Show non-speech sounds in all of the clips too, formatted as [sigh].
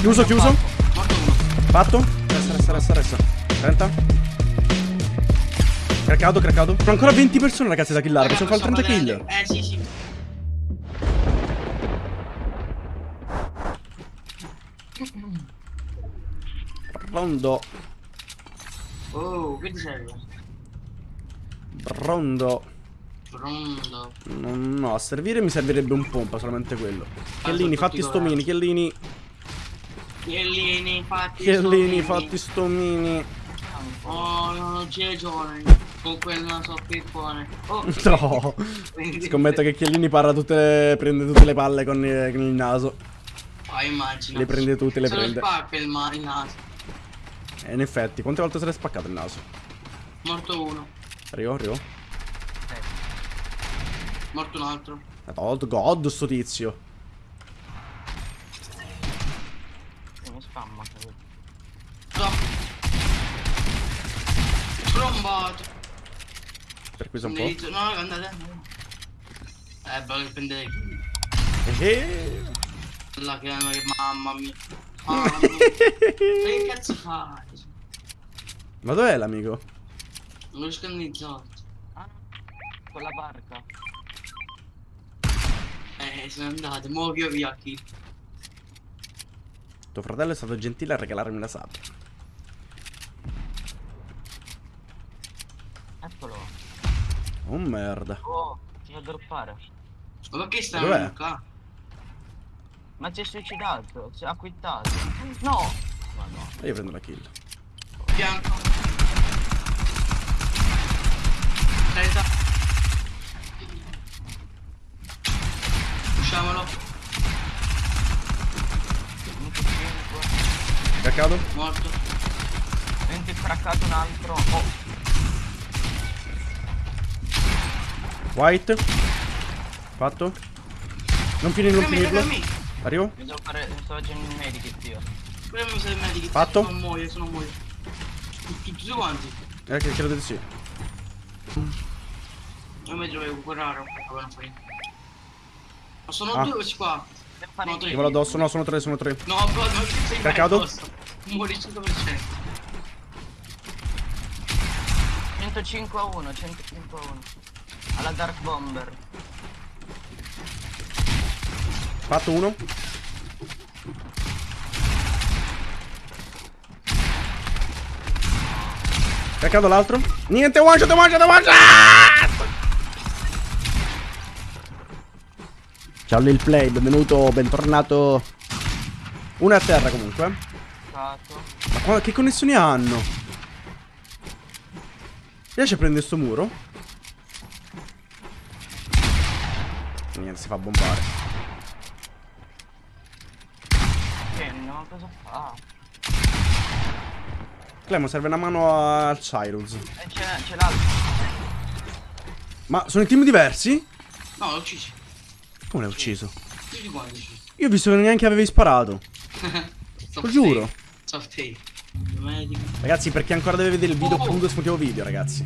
Chiuso, chiuso. Morto uno. Fatto. Resta, resta, resta, resta. 30. Craccato, craccato. Sono ancora 20 persone ragazzi da killare. Possiamo fare il 30 kill. Eh sì sì. Rondo. Oh, che ti serve? Rondo. Pronto. No, no, a servire mi servirebbe un pompa, solamente quello. Chiellini, sono fatti tutti stomini, chiellini. Chiellini, fatti Chiellini, fatti stomini. Oh, non c'è giovane. Con quel naso pippone. Oh. No. [laughs] Scommetto che Chiellini parla tutte. prende tutte le palle con, eh, con il naso. Ah, immagino. Le prende tutte, le Se prende. spacca il, il naso. E in effetti, quante volte se l'è spaccato il naso? Morto uno. Arrivo, arrivo. Morto un altro. God, God, sto tizio. Stop. Trombato. Per questo un po'. No, andate. Eh, bello che prendere. Eh, La che, mamma mia. [laughs] Mamma mia. che cazzo fai? Ma dov'è l'amico? Non riesco a analizzare. Ah, con la barca. Eh, sono andate. Mo' io via qui. Tuo fratello è stato gentile a regalarmi la sabbia. Eccolo. Oh merda. Oh, ti fa droppare. Ma stai Dov'è? Luca? Ma si è suicidato, si è acquittato. No! Ma no. E io prendo la kill. Bianco. 30. Usciamolo. Craccato? Morto. 20 craccato un altro. Oh, White. Fatto. Non finire, non finirlo. Arrivo. mi devo fare. Sto facendo il medikit io. Pure mi serve il medico. Fatto? Non muoio, se non muoio. Tutti, tutti quanti. Eh, che credo di sì. Io mi dovevo curare. Non fa niente. Ma sono Ah. due questi qua. No. Ti volo addosso, no, sono tre, sono tre. No, bro, non ci sei addosso. Muori 100%. 105 a 1, 105 a 1. Alla Dark Bomber. Fatto uno. Craccato l'altro. Niente, one shot, one shot, one shot! Ciao Lil Play, benvenuto, bentornato. Uno è a terra comunque. Eh. Cato. Ma qua- che connessioni hanno? Riesce a prendere sto muro? Niente, si fa bombare. Che no, cosa fa? Clemo, serve una mano al Cyrus. Eh, c'è l'altro. Ma sono in team diversi? No, l'ho ucciso. Come l'hai ucciso? Io ho visto che neanche avevi sparato. [laughs] Lo giuro. Soft tape. Medico. Ragazzi, perché ancora deve vedere il video Oh. punto esclusivo video, ragazzi.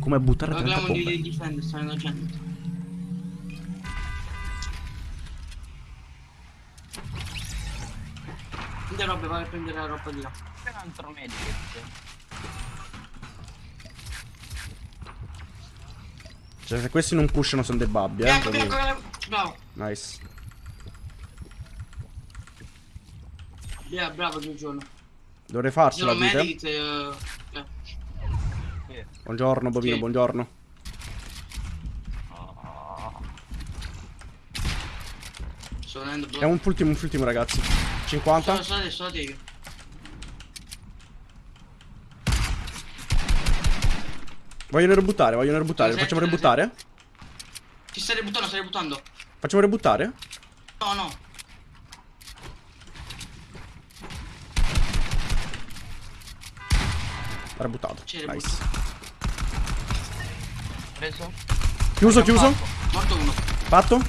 Come buttare 30 Parliamo di, bombe. di difender, sta andando gente. Prendi roba, vai a prendere la roba di là. C'è un altro medikit. Cioè, se questi non pushano sono dei babbi, eh. Bianco, bianco. Bravo. Nice. Yeah, bravo, giorno. Dovrei farcela, sono dite? medic, eh, eh. Buongiorno, bovino, Sì. buongiorno. È un ultimo, un ultimo, ragazzi. 50? Sono sono state. Vogliono rebuttare, vogliono rebuttare. Sì, Facciamo sì, sì, rebuttare? Ci stai ributtando, stai ributtando. Facciamo rebuttare? No, no. Ha rebuttato. C'è Nice. Preso? Chiuso, chiuso. Morto uno. Fatto?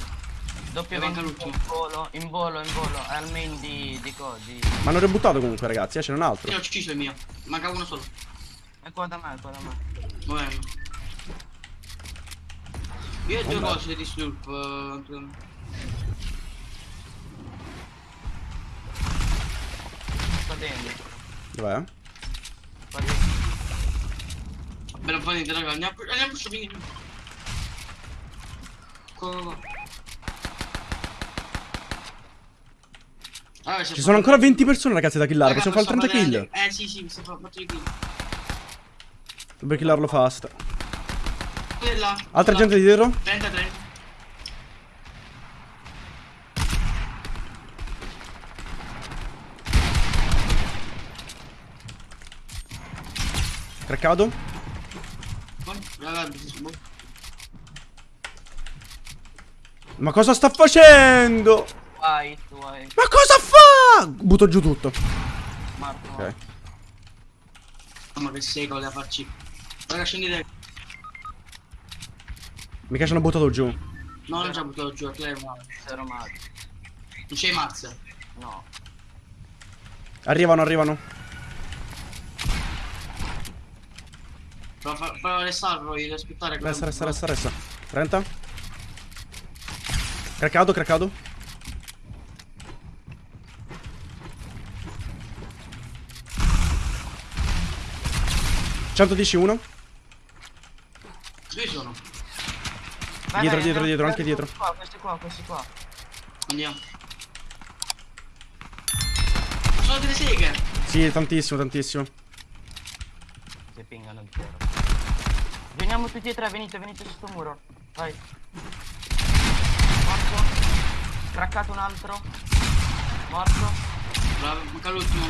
Doppio manca 20 l'ultimo. in volo, in volo, in volo. È al main di, di co, di... Ma hanno rebuttato comunque, ragazzi. Eh, ce n'è un altro. Io ho ucciso il mio. Manca uno solo. È qua da me, è qua da me. Muovermi. Io ho due cose di slurp. eh, dentro. Dov'è? Qua dentro. Bella venite raga, andiamo andiamo su vieni. Qua qua qua. Allora, Ci sono ancora 20 persone ragazzi da killare, possiamo fare il 30 kill. Eh sì sì, si fa fatto i kill. Dobbiamo killarlo fast. Quella. Altra là. gente di dietro? 30 30. Craccato? Ma cosa sta facendo? White, white. Ma cosa fa? Butto giù tutto. Marco. Ok. Mamma che secolo da farci. Raga, scendete. Mica ci hanno buttato giù. No, non ci ha buttato giù, lei è male. Zero mazzo. Non c'è mazza. No. Arrivano, arrivano. Prova a restarlo, devi aspettare. Resta, resta, resta, resta. 30. Craccato, craccato. ...111 Qui sono. Vai, Dietro, vai, dietro, dietro, anche dietro. Questi qua, questi qua, questi qua. Andiamo. Sono delle seghe. Sì, tantissimo, tantissimo. Si pingano il zero. Veniamo tutti e tre, venite, venite su sto muro. Vai. Morto. Craccato un altro. Morto. Bravo, manca l'ultimo.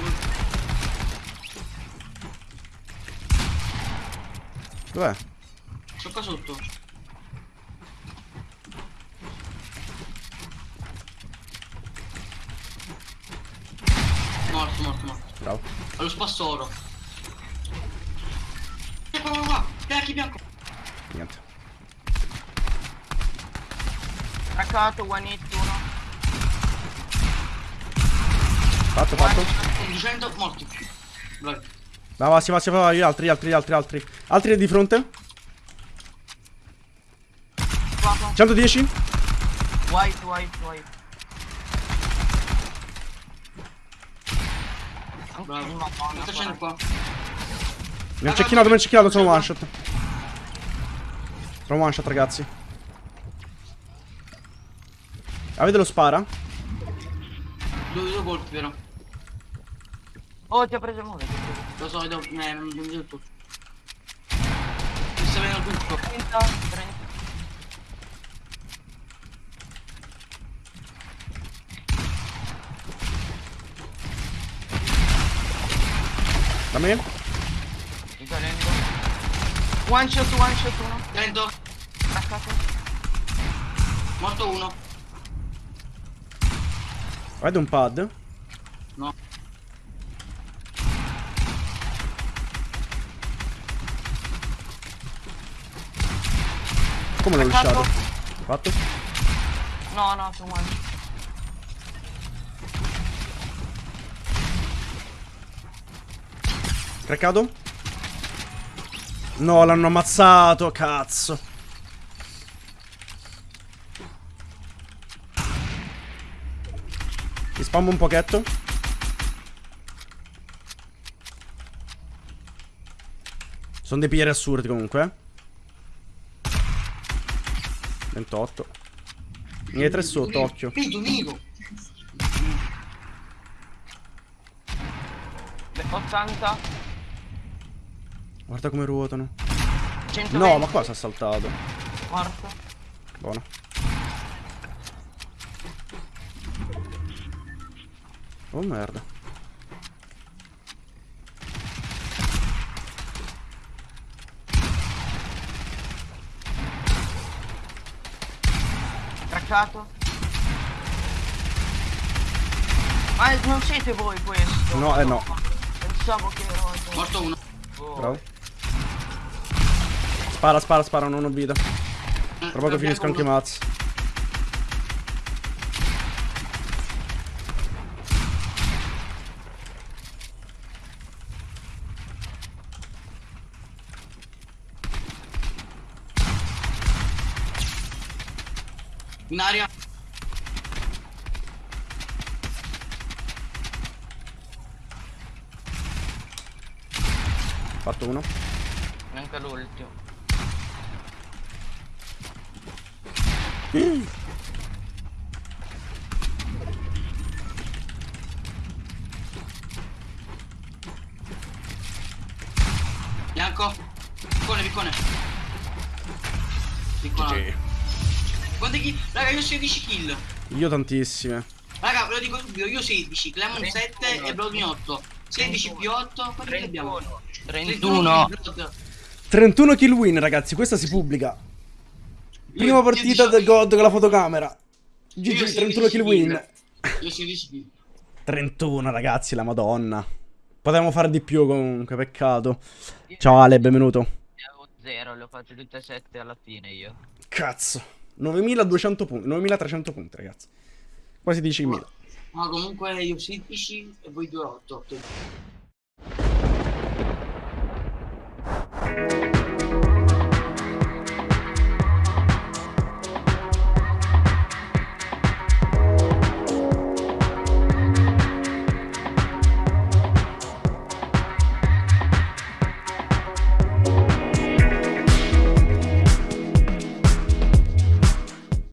Dov'è? Sono qua sotto. Morto, morto, morto. Bravo. Allo spassoro. E qua, qua, qua. Bianchi, bianco. Niente. Craccato, one hit, uno. Fatto, fatto. 200, morti. Bravi. Va, va, si va, si va, gli altri, gli altri, gli altri, altri. Altri di fronte. Qua, qua. 110. White, white, white. Bravo. Madonna, Cosa sta facendo qua? Mi ha cecchinato, mi ha cecchinato, sono one shot. Sono one shot, ragazzi. Avete lo spara? Due, due colpi però. Oh, ti ha preso il preso. Lo so, devo... Eh, non non vedo tutto. Mi sta venendo tutto. 30, 30. Da me? Risalendo. One shot, one shot, uno. Lento. Craccato. Morto uno. Avete un pad? No. Come l'ho lasciato? Fatto? No, no, sono one. Craccato? No, l'hanno ammazzato, cazzo. Mi spammo un pochetto. Sono dei pieri assurdi comunque. eh. 28. Mi hai tre sotto, occhio. Beh, 80. Guarda come ruotano. 120. No, ma qua si è saltato. Morto. Buono. Oh merda. Craccato. Ma non siete voi questo? No, eh no. Pensavo che ero... Morto uno. Oh. Bravo. Spara, spara, spara, non ho vita. Tra poco finisco anche i mazzi. In aria. Fatto uno. Neanche l'ultimo. Bianco. Piccone, piccone. Piccone. Quante kill? Raga, io ho 16 kill. Io tantissime. Raga, ve lo dico subito, io 16, Clemon 7 e Bloodwin 8. 16 più 8, quanti kill abbiamo? 31. 31. 31 kill win, ragazzi. Questa si pubblica. Prima partita io del 16 God con la fotocamera. GG, 16 31 kill win. Io 16 kill. 31, ragazzi, la madonna. Potevamo fare di più comunque, peccato. Ciao Ale, benvenuto. Avevo 0, le ho fatte tutte e 7 alla fine io. Cazzo. 9200 punti, 9300 punti, ragazzi. Quasi 10.000. Ma comunque io 16 e voi 2 8.